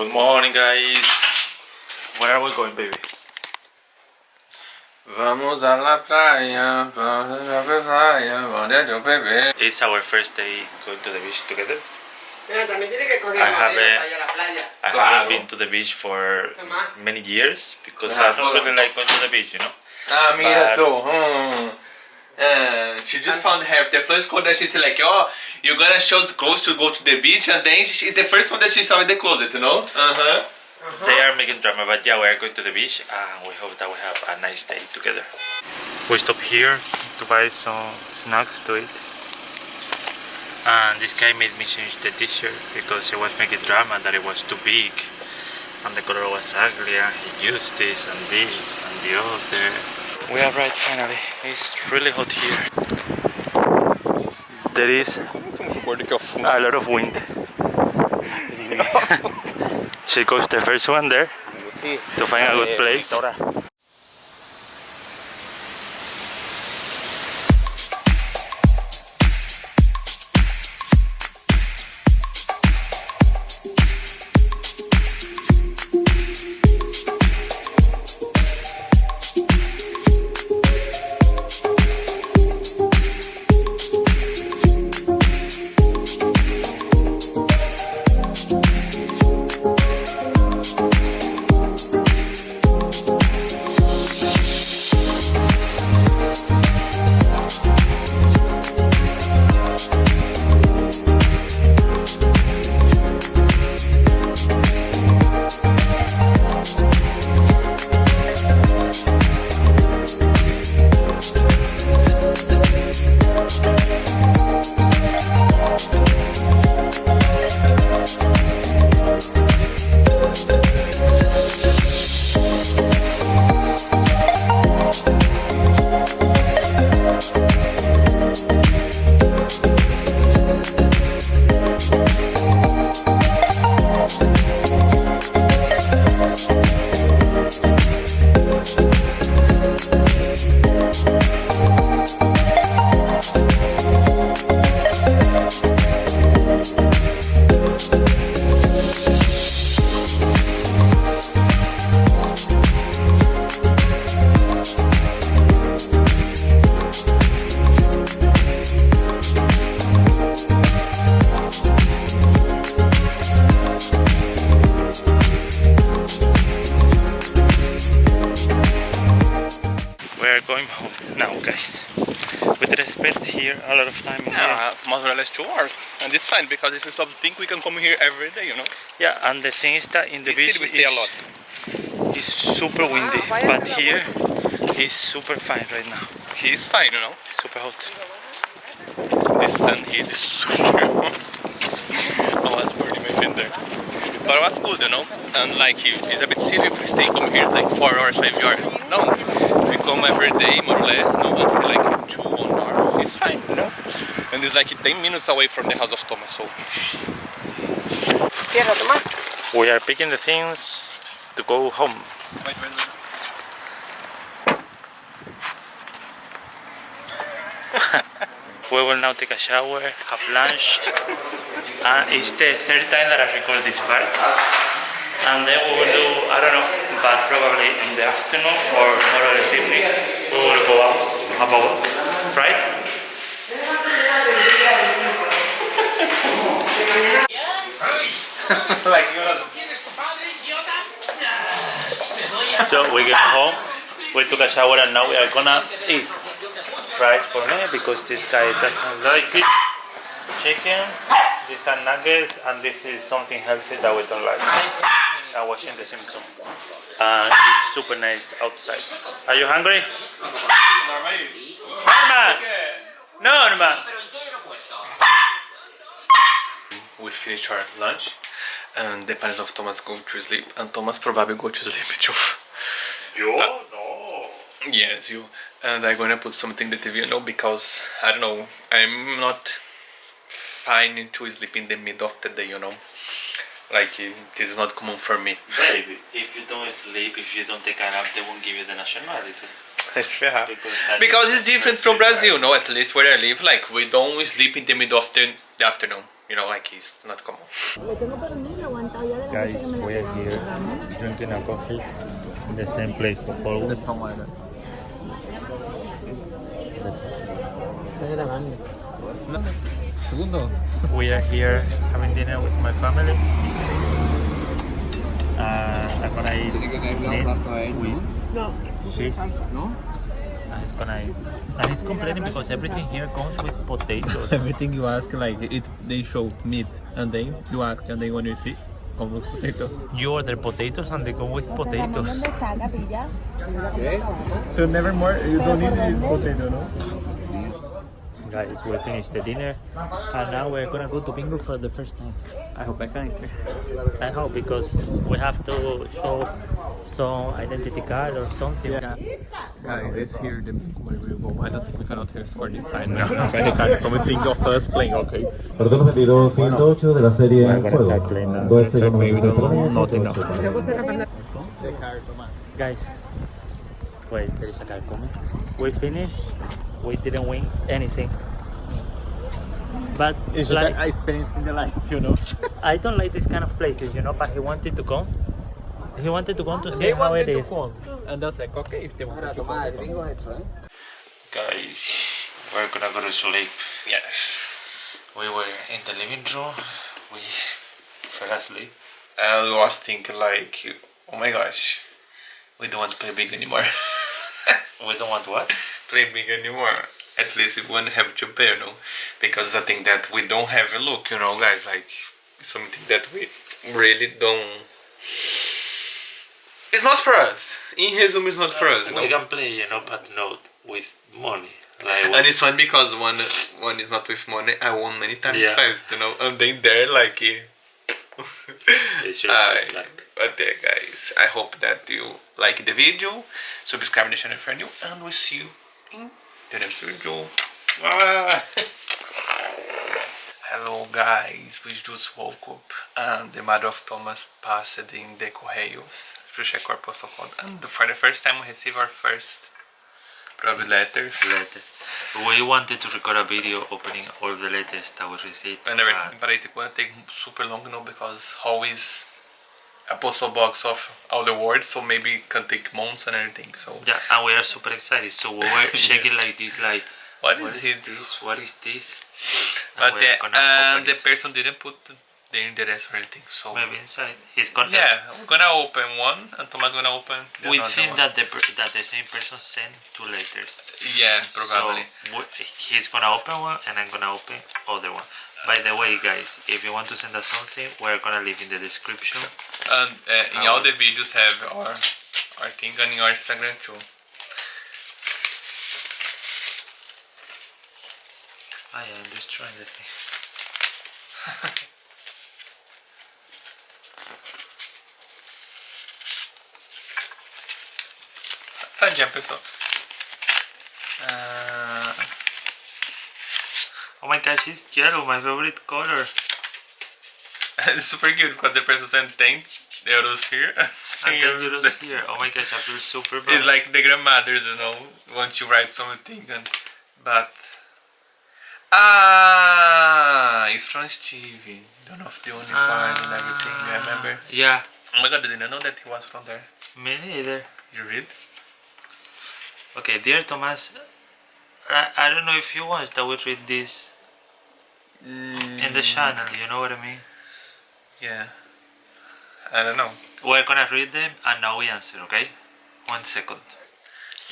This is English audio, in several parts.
Good morning, guys. Where are we going, baby? Vamos a la playa, vamos a la playa, vamos a bebé. It's our first day going to the beach together. Pero también tiene que coger I have marido a- para ir a la playa. I haven't been to the beach for many years because I don't really like going to the beach, you know. Ah, mira But- tú. Hmm. Uh, she just found her the first code that she's like, oh, you're gonna show the clothes to go to the beach, and then she's the first one that she saw in the closet, you know? Uh huh. They are making drama, but yeah, we are going to the beach and we hope that we have a nice day together. We stop here to buy some snacks to eat. And this guy made me change the t-shirt because he was making drama that it was too big and the color was ugly and he used this and this and the other. We are right finally. It's really hot here. There is a lot of wind. she goes the first one there to find a good eh, place. Now, guys. We did spend here a lot of time in here. Yeah, more or less two hours. And it's fine because if you stop to think, we can come here every day, you know? Yeah, and the thing is that in the beach city we stay a lot. is super windy, ah, vaya but que la here is super fine right now. He's fine, you know? Super hot. The sun is super. hot I was burning my finger. But it was good, you know? And like, it- it's a bit silly if we stay come here like four hours, five hours. No, we come every day more or less, no, but for like two, one hour, it's fine, you know? And it's like 10 minutes away from the house of Thomas, so. We are picking the things to go home. We will now take a shower, have lunch, and it's the third time that I record this part. And then we will do, I don't know, but probably in the afternoon or more or less evening, we will go out, have a walk, right? So we get home, we took a shower and now we are gonna eat fries for me because this guy doesn't like it. Chicken, these are nuggets and this is something healthy that we don't like. I'm watching The Simpsons. Uh, and it's super nice outside. Are you hungry? Norma! Norma! we finished our lunch and the parents of Thomas go to sleep and Thomas probably go to sleep too. Yo? Uh, no. Yes, you. And I'm gonna put something in the TV, you know, because I don't know, I'm not fine to sleep in the middle of the day, you know. Like this is not common for me. Baby, you don't sleep, if you don't take a nap, they won't give you the nationality. It's fair. Because, Because it's different from Brazil, no? At least where I live, like we don't sleep in the middle of the, the afternoon. you know, like it's not common. Le tengo pernil aguantado ya de la Guys, noche que me la we are here agarrando. drinking a coffee in the same place of always. We are here having dinner with my family. Uh, I'm gonna eat meat with No. cheese. And it's gonna eat. And he's complaining because everything here comes with potatoes. Everything you ask, like it, they show meat, and then you ask, and then when you see, come with potato. You order potatoes and they come with potatoes. ¿Dónde está, capilla? So never more, you don't need this potato, no? Guys, we finished the dinner and now we're gonna go to bingo for the first time. I hope I can. I hope because we have to show some identity card or something. Guys, it's here the where we go. I don't think we cannot hear for this side now. Credit card, so we think of us playing, okay? Partido repetido 108 de la serie Bueno, con Juego. esta plena. 2 0 96 Not enough. Nothing Guys, wait, there is a guy coming. We finished. We didn't win anything. But It's just like, like experience in the life, you know? I don't like this kind of places, you know. But he wanted to come. He wanted to come to see how it is. And that's like, okay, if they want to come. Guys, we're gonna go to sleep. Yes. We were in the living room. We fell asleep. And I was thinking like, oh my gosh, we don't want to play big anymore. We don't want what? play big anymore. At least we won't have to pay, you know, because I think that we don't have a look, you know, guys. Like something that we really don't. It's not for us. In resume, it's not for us, you know. We can play, you know, but not with money. Like And it's fun because one one is not with money. I won many times Yeah. fast, you know. And then there, like. Eh, it's turn, like. but yeah, guys, I hope that you like the video, subscribe the channel if you're new, and we'll see you in the next video. Ah. Hello, guys. We just woke up, and the mother of Thomas passed in the Correios to our postal code, and for the first time, we receive our first probably letters. letter. We wanted to record a video opening all the letters that we received. and everything, but it will take super long now because always a postal box of all the words, so maybe it can take months and everything. So Yeah, and we are super excited. So we were checking like this, like what what is this? What is this? But the, and the person didn't put the interest or anything. So maybe inside. He's gonna. yeah, we're gonna open one, and Thomas gonna open. The We think one. that the that the same person sent two letters. yeah, probably. So he's gonna open one and I'm gonna open other one. By the way, guys, if you want to send us something, we're gonna leave in the description. and uh, in Our- all the videos have our our thing on in our Instagram too. I am destroying the thing. Tadinha, pessoal. Ah, Oh my gosh, it's yellow, my favorite color. it's super cute because the person sent 10 euros here. And then you don't here. Oh my gosh, I feel super bad. It's like the grandmothers, you know, once you write something, and but ah, it's from Stevie. Don't know if the only part and everything. You remember? Yeah, Oh my god, I didn't know that he was from there. me neither. You read? Okay, dear Thomas, I, I don't know if you want that we read this mm. in the channel, you know what I mean? Yeah. I don't know. We're gonna read them and now we answer, okay? One second.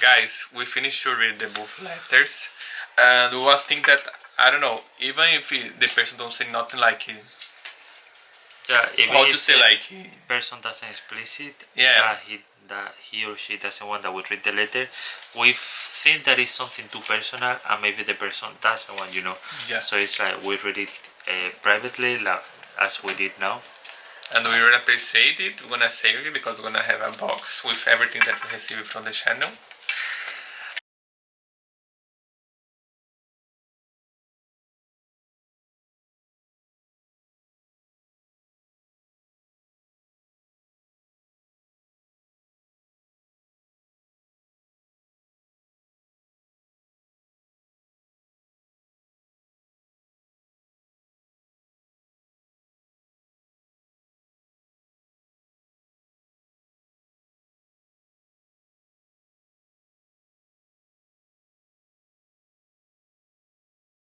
Guys, we finished to read the both letters, and we was think that I don't know. Even if he, the person don't say nothing like he, Yeah, even how to say the like person doesn't explicit Yeah. that he that he or she doesn't want that we read the letter, we think that it's something too personal and maybe the person doesn't want, you know. Yeah. So it's like we read it uh, privately, like, as we did now. and we really appreciate it. We're gonna save it because we're gonna have a box with everything that we received from the channel.